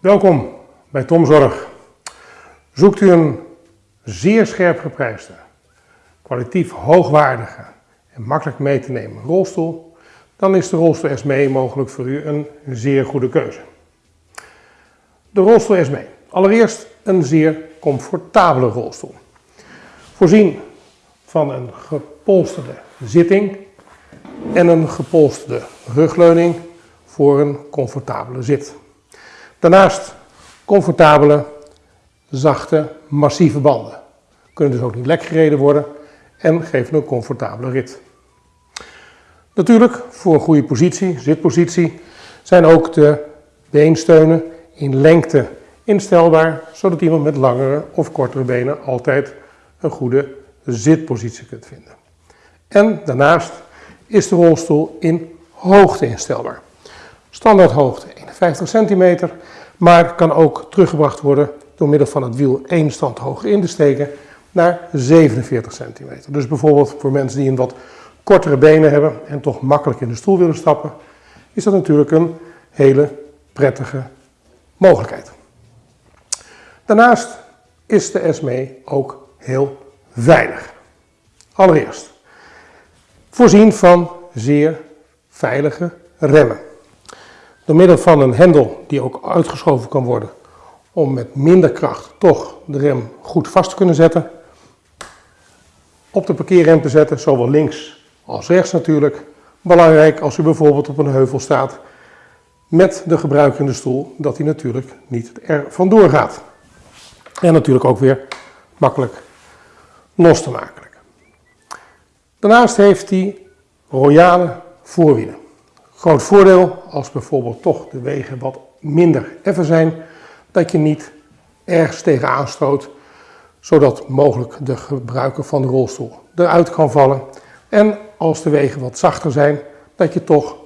Welkom bij Tomzorg. Zoekt u een zeer scherp geprijsde, kwalitatief hoogwaardige en makkelijk mee te nemen rolstoel, dan is de rolstoel SME mogelijk voor u een zeer goede keuze. De rolstoel SME. Allereerst een zeer comfortabele rolstoel. Voorzien van een gepolsterde zitting en een gepolsterde rugleuning voor een comfortabele zit. Daarnaast comfortabele, zachte, massieve banden. Kunnen dus ook niet lek gereden worden en geven een comfortabele rit. Natuurlijk, voor een goede positie, zitpositie, zijn ook de beensteunen in lengte instelbaar, zodat iemand met langere of kortere benen altijd een goede zitpositie kunt vinden. En daarnaast is de rolstoel in hoogte instelbaar. Standaard hoogte 51 centimeter, maar kan ook teruggebracht worden door middel van het wiel één stand hoger in te steken naar 47 centimeter. Dus bijvoorbeeld voor mensen die een wat kortere benen hebben en toch makkelijk in de stoel willen stappen, is dat natuurlijk een hele prettige mogelijkheid. Daarnaast is de SME ook heel veilig. Allereerst, voorzien van zeer veilige remmen. Door middel van een hendel die ook uitgeschoven kan worden om met minder kracht toch de rem goed vast te kunnen zetten. Op de parkeerrem te zetten, zowel links als rechts natuurlijk. Belangrijk als u bijvoorbeeld op een heuvel staat met de gebruiker in de stoel, dat hij natuurlijk niet er vandoor gaat. En natuurlijk ook weer makkelijk los te maken. Daarnaast heeft hij royale voorwielen. Groot voordeel als bijvoorbeeld toch de wegen wat minder effen zijn, dat je niet ergens tegenaan stoot, zodat mogelijk de gebruiker van de rolstoel eruit kan vallen. En als de wegen wat zachter zijn, dat je toch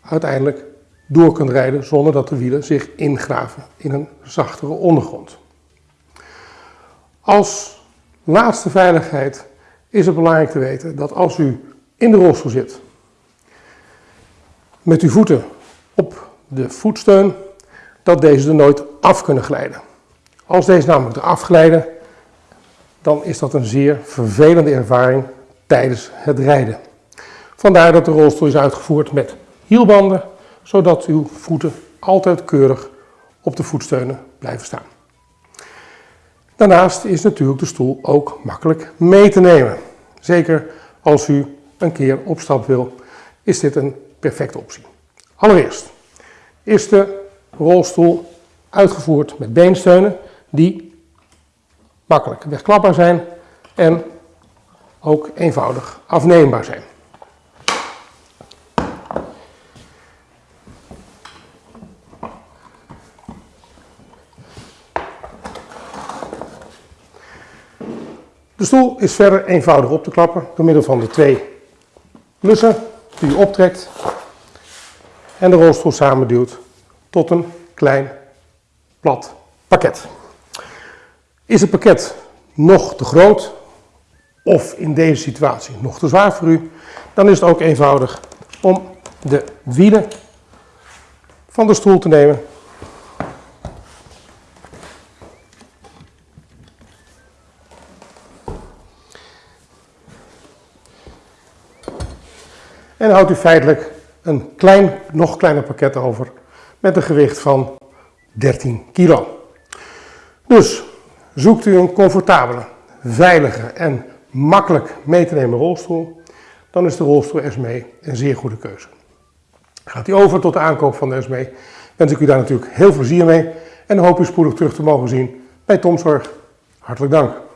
uiteindelijk door kunt rijden zonder dat de wielen zich ingraven in een zachtere ondergrond. Als laatste veiligheid is het belangrijk te weten dat als u in de rolstoel zit, met uw voeten op de voetsteun, dat deze er nooit af kunnen glijden. Als deze namelijk eraf glijden, dan is dat een zeer vervelende ervaring tijdens het rijden. Vandaar dat de rolstoel is uitgevoerd met hielbanden, zodat uw voeten altijd keurig op de voetsteunen blijven staan. Daarnaast is natuurlijk de stoel ook makkelijk mee te nemen. Zeker als u een keer op stap wil, is dit een perfecte optie. Allereerst is de rolstoel uitgevoerd met beensteunen die makkelijk wegklapbaar zijn en ook eenvoudig afneembaar zijn. De stoel is verder eenvoudig op te klappen door middel van de twee lussen die u optrekt en de rolstoel samenduwt tot een klein plat pakket. Is het pakket nog te groot of in deze situatie nog te zwaar voor u, dan is het ook eenvoudig om de wielen van de stoel te nemen En houdt u feitelijk een klein, nog kleiner pakket over met een gewicht van 13 kilo. Dus zoekt u een comfortabele, veilige en makkelijk mee te nemen rolstoel, dan is de rolstoel SME een zeer goede keuze. Gaat u over tot de aankoop van de SME, wens ik u daar natuurlijk heel veel plezier mee en hoop u spoedig terug te mogen zien bij Tomzorg. Hartelijk dank.